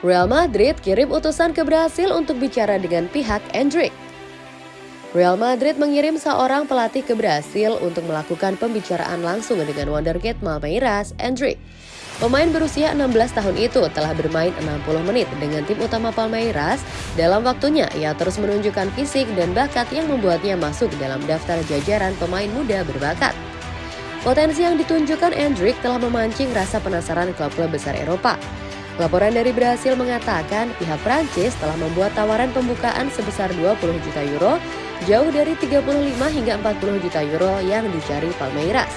Real Madrid kirim utusan ke Brasil untuk bicara dengan pihak Endrick. Real Madrid mengirim seorang pelatih ke Brasil untuk melakukan pembicaraan langsung dengan wonderkid Palmeiras, Endrick. Pemain berusia 16 tahun itu telah bermain 60 menit dengan tim utama Palmeiras. Dalam waktunya, ia terus menunjukkan fisik dan bakat yang membuatnya masuk dalam daftar jajaran pemain muda berbakat. Potensi yang ditunjukkan Endrick telah memancing rasa penasaran klub-klub besar Eropa. Laporan dari Brasil mengatakan pihak Prancis telah membuat tawaran pembukaan sebesar 20 juta euro, jauh dari 35 hingga 40 juta euro yang dicari Palmeiras.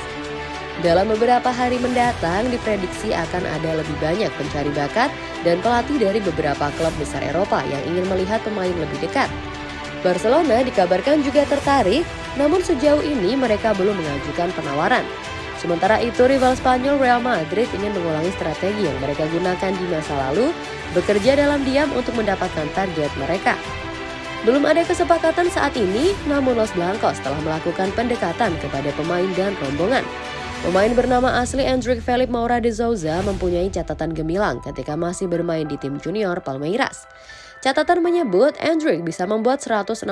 Dalam beberapa hari mendatang, diprediksi akan ada lebih banyak pencari bakat dan pelatih dari beberapa klub besar Eropa yang ingin melihat pemain lebih dekat. Barcelona dikabarkan juga tertarik, namun sejauh ini mereka belum mengajukan penawaran. Sementara itu, rival Spanyol Real Madrid ingin mengulangi strategi yang mereka gunakan di masa lalu, bekerja dalam diam untuk mendapatkan target mereka. Belum ada kesepakatan saat ini, namun Los Blancos telah melakukan pendekatan kepada pemain dan rombongan. Pemain bernama asli Endrick Felipe Moura de Souza mempunyai catatan gemilang ketika masih bermain di tim junior Palmeiras. Catatan menyebut Endrick bisa membuat 165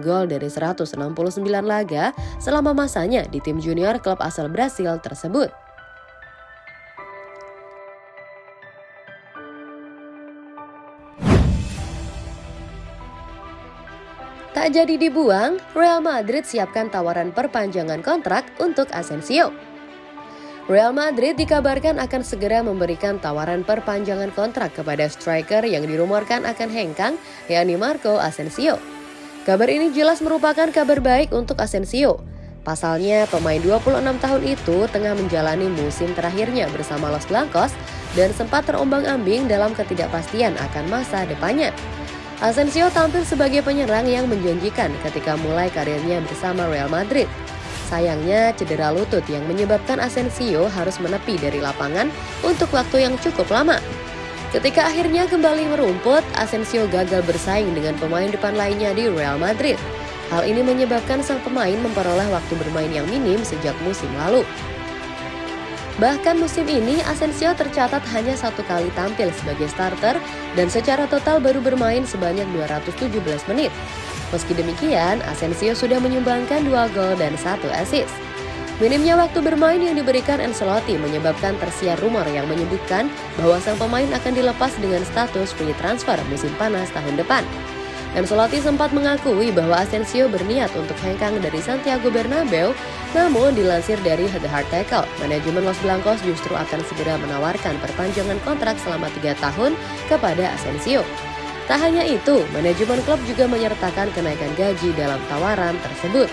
gol dari 169 laga selama masanya di tim junior klub asal Brasil tersebut. Tak jadi dibuang, Real Madrid siapkan tawaran perpanjangan kontrak untuk Asensio. Real Madrid dikabarkan akan segera memberikan tawaran perpanjangan kontrak kepada striker yang dirumorkan akan hengkang, yakni Marco Asensio. Kabar ini jelas merupakan kabar baik untuk Asensio. Pasalnya, pemain 26 tahun itu tengah menjalani musim terakhirnya bersama Los Blancos dan sempat terombang-ambing dalam ketidakpastian akan masa depannya. Asensio tampil sebagai penyerang yang menjanjikan ketika mulai karirnya bersama Real Madrid. Sayangnya, cedera lutut yang menyebabkan Asensio harus menepi dari lapangan untuk waktu yang cukup lama. Ketika akhirnya kembali merumput, Asensio gagal bersaing dengan pemain depan lainnya di Real Madrid. Hal ini menyebabkan sang pemain memperoleh waktu bermain yang minim sejak musim lalu. Bahkan musim ini, Asensio tercatat hanya satu kali tampil sebagai starter dan secara total baru bermain sebanyak 217 menit. Meski demikian, Asensio sudah menyumbangkan dua gol dan satu assist. Minimnya waktu bermain yang diberikan Ancelotti menyebabkan tersiar rumor yang menyebutkan bahwa sang pemain akan dilepas dengan status free transfer musim panas tahun depan. Ancelotti sempat mengakui bahwa Asensio berniat untuk hengkang dari Santiago Bernabeu, namun dilansir dari The Hard Tackle, manajemen Los Blancos justru akan segera menawarkan perpanjangan kontrak selama tiga tahun kepada Asensio. Tak hanya itu, manajemen klub juga menyertakan kenaikan gaji dalam tawaran tersebut.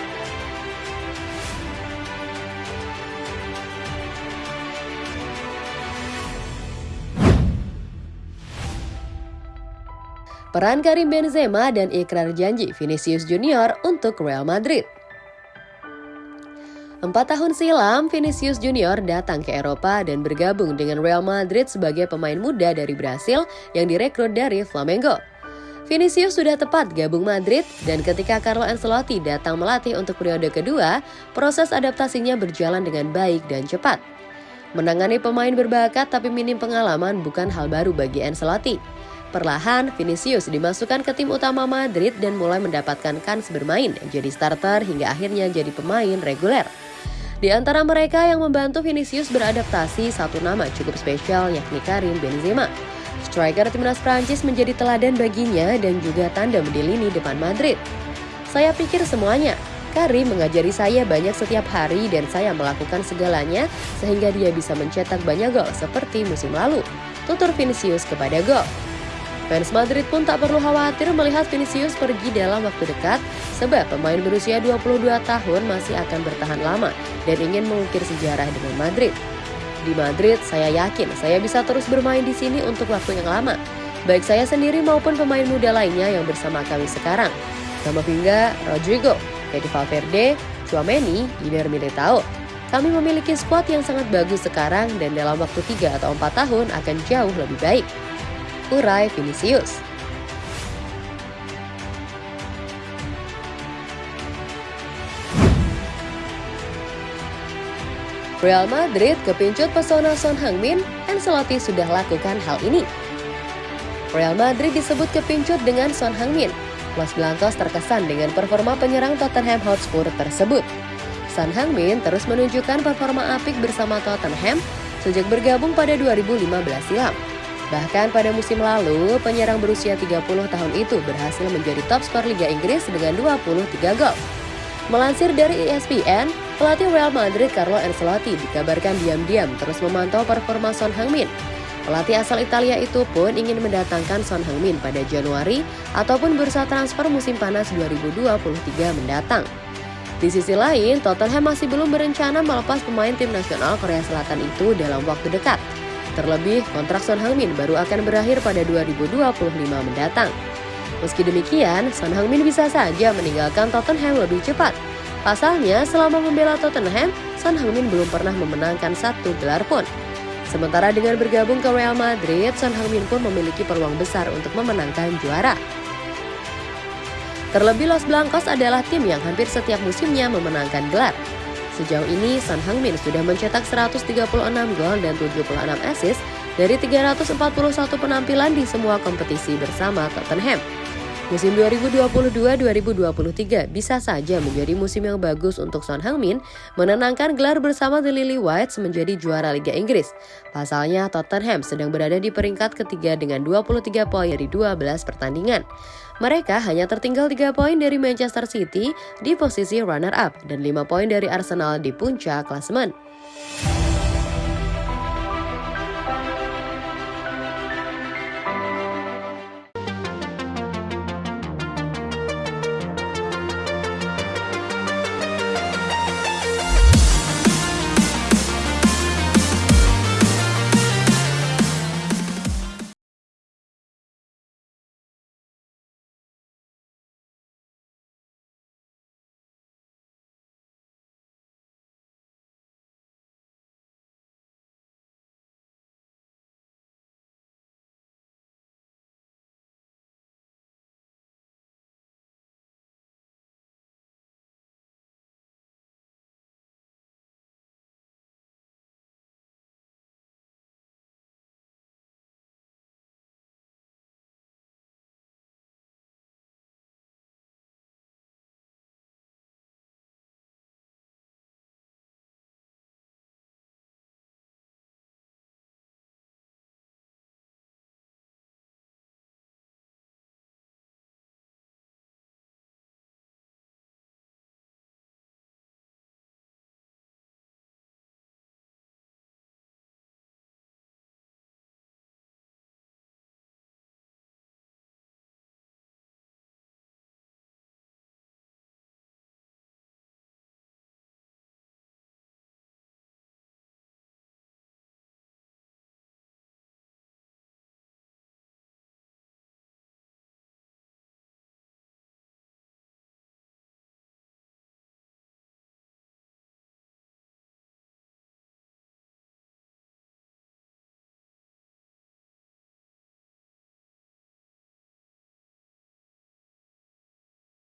Peran Karim Benzema dan ikrar janji Vinicius Junior untuk Real Madrid. Empat tahun silam, Vinicius Junior datang ke Eropa dan bergabung dengan Real Madrid sebagai pemain muda dari Brasil yang direkrut dari Flamengo. Vinicius sudah tepat gabung Madrid dan ketika Carlo Ancelotti datang melatih untuk periode kedua, proses adaptasinya berjalan dengan baik dan cepat. Menangani pemain berbakat tapi minim pengalaman bukan hal baru bagi Ancelotti. Perlahan, Vinicius dimasukkan ke tim utama Madrid dan mulai mendapatkan kans bermain, jadi starter hingga akhirnya jadi pemain reguler. Di antara mereka yang membantu Vinicius beradaptasi, satu nama cukup spesial yakni Karim Benzema. Striker timnas Prancis menjadi teladan baginya dan juga tandem di lini depan Madrid. Saya pikir semuanya, Karim mengajari saya banyak setiap hari dan saya melakukan segalanya sehingga dia bisa mencetak banyak gol seperti musim lalu. Tutur Vinicius kepada gol. Fans Madrid pun tak perlu khawatir melihat Vinicius pergi dalam waktu dekat sebab pemain berusia 22 tahun masih akan bertahan lama dan ingin mengukir sejarah dengan Madrid. Di Madrid, saya yakin saya bisa terus bermain di sini untuk waktu yang lama. Baik saya sendiri maupun pemain muda lainnya yang bersama kami sekarang. hingga Rodrigo, Fede Valverde, Chouameni, Eder Militao. Kami memiliki skuad yang sangat bagus sekarang dan dalam waktu 3 atau 4 tahun akan jauh lebih baik urai Vinicius. Real Madrid kepincut pesona Son Heung-min, Ancelotti sudah lakukan hal ini. Real Madrid disebut kepincut dengan Son Heung-min. Los Blancos terkesan dengan performa penyerang Tottenham Hotspur tersebut. Son Heung-min terus menunjukkan performa apik bersama Tottenham sejak bergabung pada 2015 silam. Bahkan pada musim lalu, penyerang berusia 30 tahun itu berhasil menjadi top skor Liga Inggris dengan 23 gol. Melansir dari ESPN, pelatih Real Madrid Carlo Ancelotti dikabarkan diam-diam terus memantau performa Son Heung-min Pelatih asal Italia itu pun ingin mendatangkan Son Heung-min pada Januari ataupun bursa transfer musim panas 2023 mendatang. Di sisi lain, Tottenham masih belum berencana melepas pemain tim nasional Korea Selatan itu dalam waktu dekat. Terlebih, kontrak Son Heung-min baru akan berakhir pada 2025 mendatang. Meski demikian, Son Heung-min bisa saja meninggalkan Tottenham lebih cepat. Pasalnya, selama membela Tottenham, Son Heung-min belum pernah memenangkan satu gelar pun. Sementara dengan bergabung ke Real Madrid, Son Heung-min pun memiliki peluang besar untuk memenangkan juara. Terlebih Los Blancos adalah tim yang hampir setiap musimnya memenangkan gelar. Sejauh ini, Son Heung-min sudah mencetak 136 gol dan 76 assist dari 341 penampilan di semua kompetisi bersama Tottenham. Musim 2022-2023 bisa saja menjadi musim yang bagus untuk Son Heung-min menenangkan gelar bersama The Lily Whites menjadi juara Liga Inggris. Pasalnya Tottenham sedang berada di peringkat ketiga dengan 23 poin dari 12 pertandingan. Mereka hanya tertinggal 3 poin dari Manchester City di posisi runner-up dan 5 poin dari Arsenal di puncak klasemen.